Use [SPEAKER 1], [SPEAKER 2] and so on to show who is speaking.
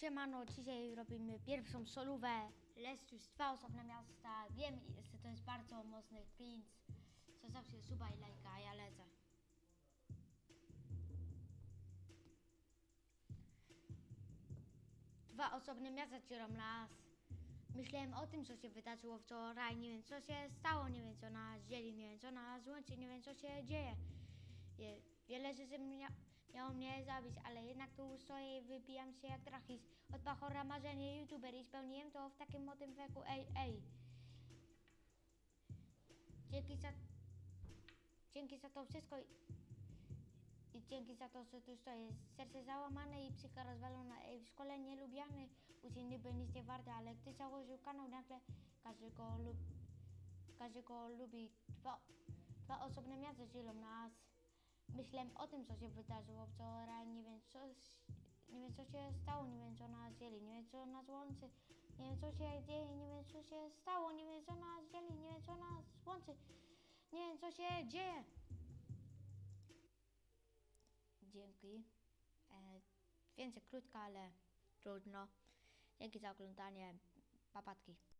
[SPEAKER 1] Siemano, dzisiaj robimy pierwszą solówę. Jest już dwa osobne miasta. Wiem, że to jest bardzo mocny cringe. Zostawcie suba i lajka, a ja lecę. Dwa osobne miasta dzielą nas. Myślałem o tym, co się wydarzyło wczoraj. Nie wiem, co się stało. Nie wiem, co nas dzieli. Nie wiem, co nas łączy. Nie wiem, co się dzieje. Je, wiele rzeczy mia, miało mnie zabić, ale jednak tu stoję i wypijam się jak trachis. Od pachora marzenie youtuber i spełniłem to w takim młodym wieku. Ej, ej. Dzięki za... Dzięki za to wszystko i, i dzięki za to, że tu stoję. Serce załamane i psycha rozwalona. Ej, w szkole nie lubiany. Uczeń niby nic nie warte, ale gdy założył kanał, nagle każdy go, lub, każdy go lubi. Dwa, dwa osobne miasta dzielą nas. Myślałem o tym, co się wydarzyło wczoraj. Nie wiem, co, nie wiem, co się stało. Nie wiem, co nas dzieli. Nie wiem, co nas łączy. Nie wiem, co się dzieje. Nie wiem, co się stało. Nie wiem, co nas dzieli. Nie wiem, co nas łączy. Nie wiem, co się dzieje. Dzięki. E, więcej krótka, ale trudno. Dzięki za oglądanie. Papatki.